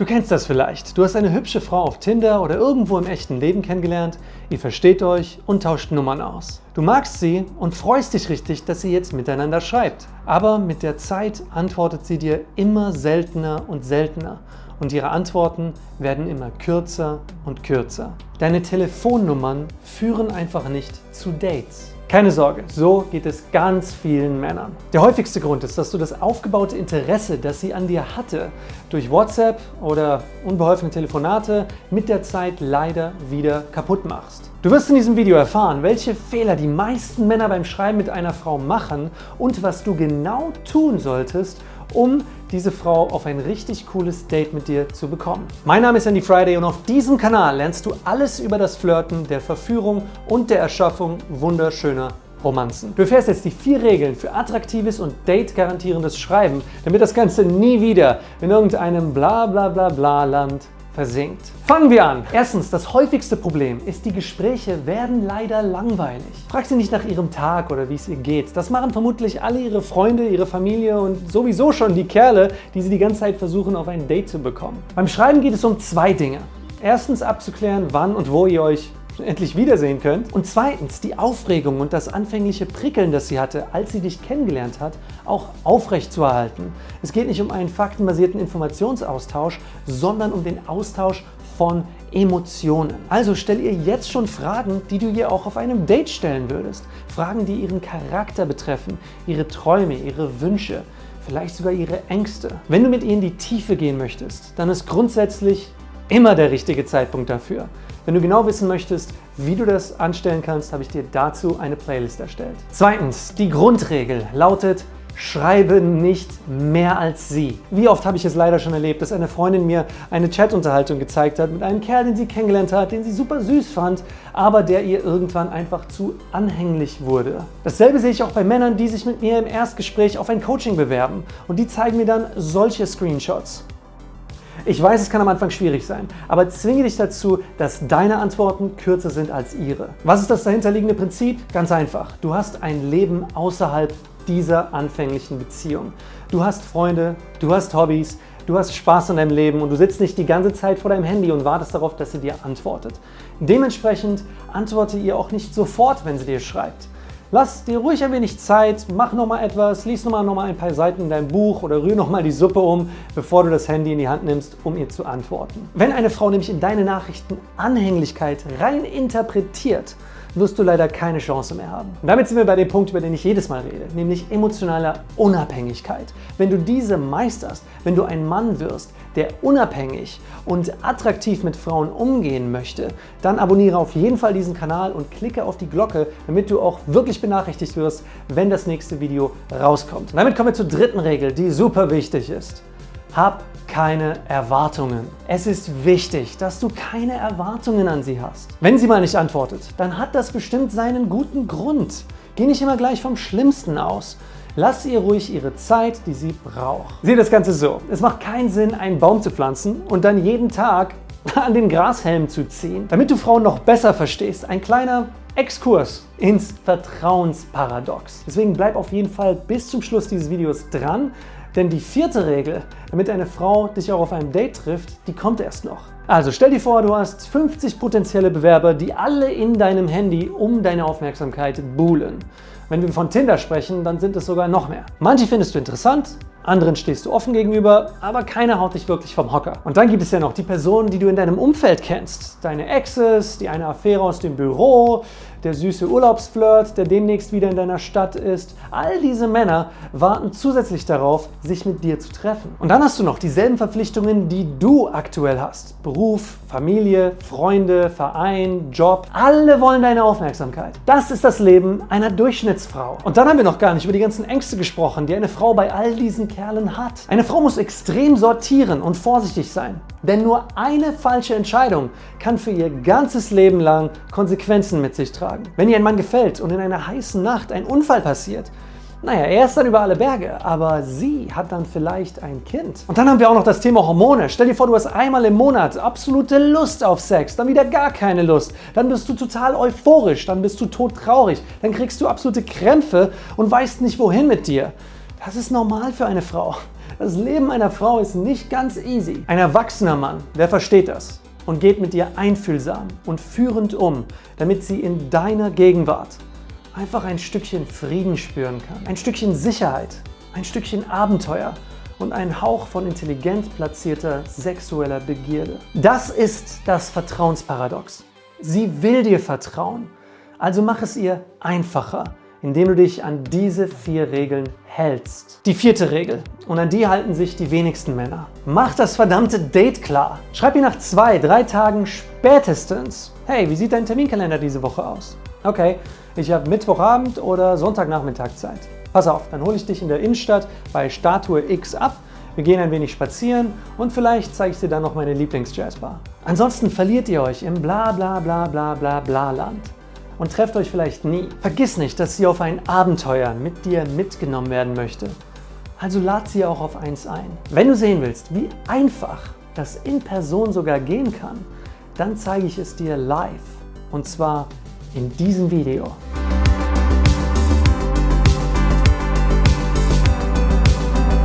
Du kennst das vielleicht. Du hast eine hübsche Frau auf Tinder oder irgendwo im echten Leben kennengelernt, ihr versteht euch und tauscht Nummern aus. Du magst sie und freust dich richtig, dass ihr jetzt miteinander schreibt. Aber mit der Zeit antwortet sie dir immer seltener und seltener und ihre Antworten werden immer kürzer und kürzer. Deine Telefonnummern führen einfach nicht zu Dates. Keine Sorge, so geht es ganz vielen Männern. Der häufigste Grund ist, dass du das aufgebaute Interesse, das sie an dir hatte, durch WhatsApp oder unbeholfene Telefonate mit der Zeit leider wieder kaputt machst. Du wirst in diesem Video erfahren, welche Fehler die meisten Männer beim Schreiben mit einer Frau machen und was du genau tun solltest, um diese Frau auf ein richtig cooles Date mit dir zu bekommen. Mein Name ist Andy Friday und auf diesem Kanal lernst du alles über das Flirten, der Verführung und der Erschaffung wunderschöner Romanzen. Du erfährst jetzt die vier Regeln für attraktives und date-garantierendes Schreiben, damit das Ganze nie wieder in irgendeinem bla bla bla bla Land versinkt. Fangen wir an. Erstens, das häufigste Problem ist, die Gespräche werden leider langweilig. Frag sie nicht nach ihrem Tag oder wie es ihr geht. Das machen vermutlich alle ihre Freunde, ihre Familie und sowieso schon die Kerle, die sie die ganze Zeit versuchen, auf ein Date zu bekommen. Beim Schreiben geht es um zwei Dinge. Erstens abzuklären, wann und wo ihr euch endlich wiedersehen könnt. Und zweitens, die Aufregung und das anfängliche Prickeln, das sie hatte, als sie dich kennengelernt hat, auch aufrecht zu erhalten. Es geht nicht um einen faktenbasierten Informationsaustausch, sondern um den Austausch von Emotionen. Also stell ihr jetzt schon Fragen, die du ihr auch auf einem Date stellen würdest. Fragen, die ihren Charakter betreffen, ihre Träume, ihre Wünsche, vielleicht sogar ihre Ängste. Wenn du mit ihr in die Tiefe gehen möchtest, dann ist grundsätzlich immer der richtige Zeitpunkt dafür. Wenn du genau wissen möchtest, wie du das anstellen kannst, habe ich dir dazu eine Playlist erstellt. Zweitens, die Grundregel lautet, schreibe nicht mehr als sie. Wie oft habe ich es leider schon erlebt, dass eine Freundin mir eine Chatunterhaltung gezeigt hat mit einem Kerl, den sie kennengelernt hat, den sie super süß fand, aber der ihr irgendwann einfach zu anhänglich wurde. Dasselbe sehe ich auch bei Männern, die sich mit mir im Erstgespräch auf ein Coaching bewerben und die zeigen mir dann solche Screenshots. Ich weiß, es kann am Anfang schwierig sein, aber zwinge dich dazu, dass deine Antworten kürzer sind als ihre. Was ist das dahinterliegende Prinzip? Ganz einfach. Du hast ein Leben außerhalb dieser anfänglichen Beziehung. Du hast Freunde, du hast Hobbys, du hast Spaß an deinem Leben und du sitzt nicht die ganze Zeit vor deinem Handy und wartest darauf, dass sie dir antwortet. Dementsprechend antworte ihr auch nicht sofort, wenn sie dir schreibt. Lass dir ruhig ein wenig Zeit, mach nochmal etwas, lies nochmal noch mal ein paar Seiten in deinem Buch oder rühr nochmal die Suppe um, bevor du das Handy in die Hand nimmst, um ihr zu antworten. Wenn eine Frau nämlich in deine Nachrichten Anhänglichkeit rein interpretiert, wirst du leider keine Chance mehr haben. Und damit sind wir bei dem Punkt, über den ich jedes Mal rede, nämlich emotionaler Unabhängigkeit. Wenn du diese meisterst, wenn du ein Mann wirst, der unabhängig und attraktiv mit Frauen umgehen möchte, dann abonniere auf jeden Fall diesen Kanal und klicke auf die Glocke, damit du auch wirklich benachrichtigt wirst, wenn das nächste Video rauskommt. Und damit kommen wir zur dritten Regel, die super wichtig ist. Hab keine Erwartungen. Es ist wichtig, dass du keine Erwartungen an sie hast. Wenn sie mal nicht antwortet, dann hat das bestimmt seinen guten Grund. Geh nicht immer gleich vom Schlimmsten aus. Lass ihr ruhig ihre Zeit, die sie braucht. Sieh das Ganze so. Es macht keinen Sinn, einen Baum zu pflanzen und dann jeden Tag an den Grashelm zu ziehen. Damit du Frauen noch besser verstehst, ein kleiner Exkurs ins Vertrauensparadox. Deswegen bleib auf jeden Fall bis zum Schluss dieses Videos dran, denn die vierte Regel, damit eine Frau dich auch auf einem Date trifft, die kommt erst noch. Also stell dir vor, du hast 50 potenzielle Bewerber, die alle in deinem Handy um deine Aufmerksamkeit buhlen. Wenn wir von Tinder sprechen, dann sind es sogar noch mehr. Manche findest du interessant, anderen stehst du offen gegenüber, aber keiner haut dich wirklich vom Hocker. Und dann gibt es ja noch die Personen, die du in deinem Umfeld kennst. Deine Exes, die eine Affäre aus dem Büro, der süße Urlaubsflirt, der demnächst wieder in deiner Stadt ist. All diese Männer warten zusätzlich darauf, sich mit dir zu treffen. Und dann hast du noch dieselben Verpflichtungen, die du aktuell hast. Beruf, Familie, Freunde, Verein, Job. Alle wollen deine Aufmerksamkeit. Das ist das Leben einer Durchschnittsfrau. Und dann haben wir noch gar nicht über die ganzen Ängste gesprochen, die eine Frau bei all diesen Kerlen hat. Eine Frau muss extrem sortieren und vorsichtig sein. Denn nur eine falsche Entscheidung kann für ihr ganzes Leben lang Konsequenzen mit sich tragen. Wenn ihr ein Mann gefällt und in einer heißen Nacht ein Unfall passiert, naja, er ist dann über alle Berge, aber sie hat dann vielleicht ein Kind. Und dann haben wir auch noch das Thema Hormone. Stell dir vor, du hast einmal im Monat absolute Lust auf Sex, dann wieder gar keine Lust. Dann bist du total euphorisch, dann bist du todtraurig, dann kriegst du absolute Krämpfe und weißt nicht wohin mit dir. Das ist normal für eine Frau. Das Leben einer Frau ist nicht ganz easy. Ein erwachsener Mann, der versteht das und geht mit dir einfühlsam und führend um, damit sie in deiner Gegenwart einfach ein Stückchen Frieden spüren kann, ein Stückchen Sicherheit, ein Stückchen Abenteuer und einen Hauch von intelligent platzierter sexueller Begierde. Das ist das Vertrauensparadox. Sie will dir vertrauen, also mach es ihr einfacher, indem du dich an diese vier Regeln hältst. Die vierte Regel, und an die halten sich die wenigsten Männer. Mach das verdammte Date klar. Schreib ihr nach zwei, drei Tagen spätestens, hey, wie sieht dein Terminkalender diese Woche aus? Okay, ich habe Mittwochabend oder Sonntagnachmittag Zeit. Pass auf, dann hole ich dich in der Innenstadt bei Statue X ab, wir gehen ein wenig spazieren und vielleicht zeige ich dir dann noch meine Lieblings-Jazzbar. Ansonsten verliert ihr euch im bla bla bla bla bla bla Land und trefft euch vielleicht nie. Vergiss nicht, dass sie auf ein Abenteuer mit dir mitgenommen werden möchte. Also lad sie auch auf eins ein. Wenn du sehen willst, wie einfach das in Person sogar gehen kann, dann zeige ich es dir live und zwar in diesem Video.